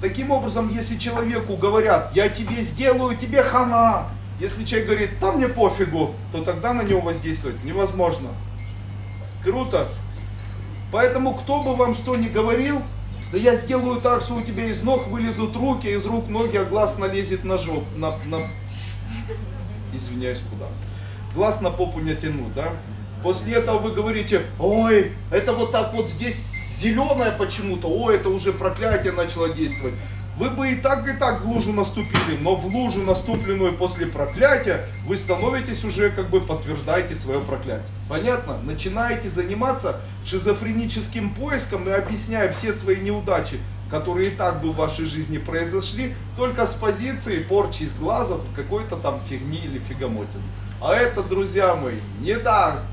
Таким образом, если человеку говорят, я тебе сделаю, тебе хана, если человек говорит, да мне пофигу, то тогда на него воздействовать невозможно. Круто. Поэтому, кто бы вам что ни говорил, да я сделаю так, что у тебя из ног вылезут руки, из рук ноги, а глаз налезет на жоп, на, на... Извиняюсь, куда? Глаз на попу не тяну, да? После этого вы говорите, ой, это вот так вот здесь зеленое почему-то, ой, это уже проклятие начало действовать. Вы бы и так, и так в лужу наступили, но в лужу, наступленную после проклятия, вы становитесь уже, как бы подтверждаете свое проклятие. Понятно? Начинаете заниматься шизофреническим поиском и объясняя все свои неудачи, которые и так бы в вашей жизни произошли, только с позиции порчи из глазов, какой-то там фигни или фигамотины. А это, друзья мои, не так.